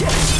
Yeah.